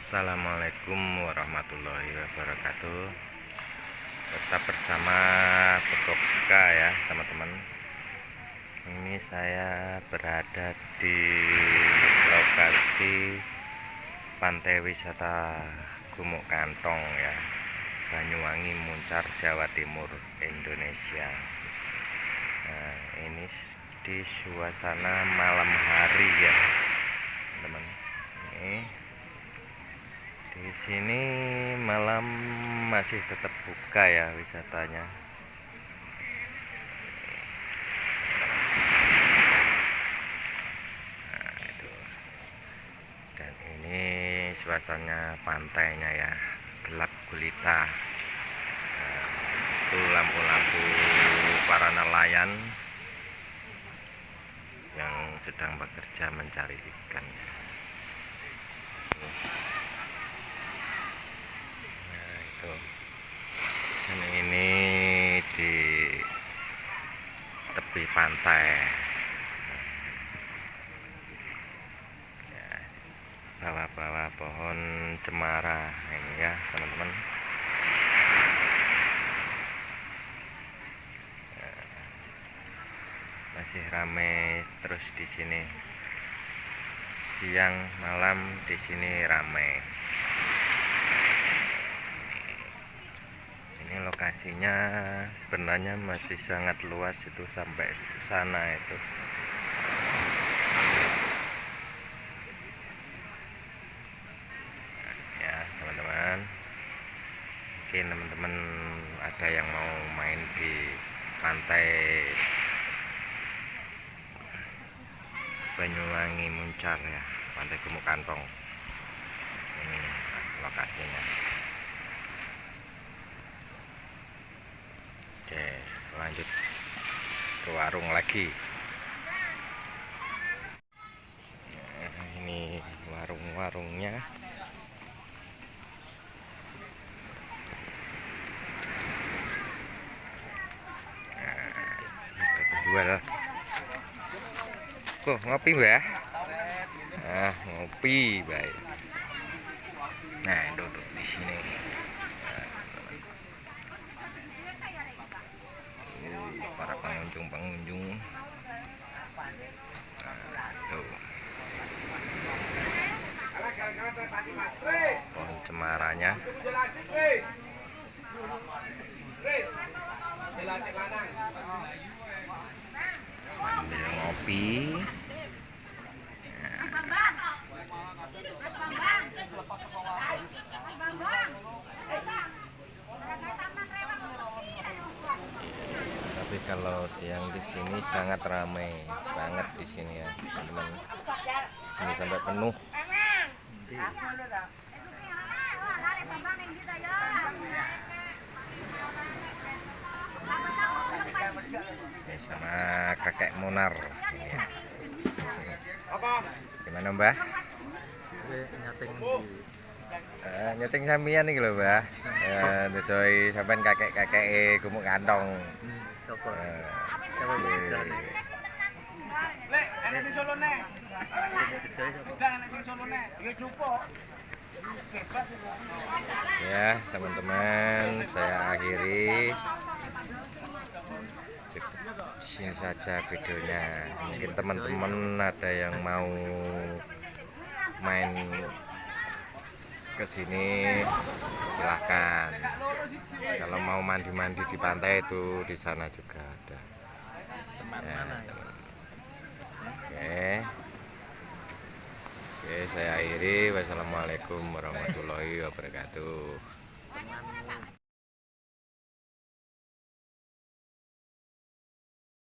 Assalamualaikum warahmatullahi wabarakatuh. Tetap bersama Bekoksika ya teman-teman. Ini saya berada di lokasi Pantai Wisata Gumuk Kantong ya Banyuwangi Muncar Jawa Timur Indonesia. Nah ini di suasana malam hari ya teman-teman ini di sini malam masih tetap buka ya wisatanya. Nah dan ini suasana pantainya ya. Gelap gulita. Nah, itu lampu-lampu para nelayan yang sedang bekerja mencari ikan itu dan ini di tepi pantai. Ya, bawah-bawah pohon cemara ini ya teman-teman. Ya, masih ramai terus di sini. Siang malam di sini ramai ini lokasinya sebenarnya masih sangat luas itu sampai sana itu. Ya teman-teman. Mungkin teman-teman ada yang mau main di pantai Banyuwangi Muncar ya pantai Gemuk Kantong. Ini lokasinya Oke, lanjut ke warung lagi. Nah, ini warung-warungnya. Nah, penjual. Kok ngopi, Mbah? Ah, ngopi, baik. Nah, duduk di sini. para pengunjung-pengunjung nah, tuh. Pohon cemaranya sambil ngopi tapi kalau siang di sini sangat ramai banget di sini ya teman-teman. Sini sampai penuh. Ini sama kakek Munar ya. gimana mbah? Nyating Eh, nyeting sampean iki lho mbah. Eh dodoi sampean kakek-kakek gumuk kantong Eh. Lek, enek sing enek sing. Ya jupo. ya teman-teman saya akhiri sini saja videonya mungkin teman-teman ada yang mau main ke sini silahkan. Kalau mau mandi-mandi di pantai itu di sana juga ada. Ya, oke. Oke saya akhiri. Wassalamualaikum warahmatullahi wabarakatuh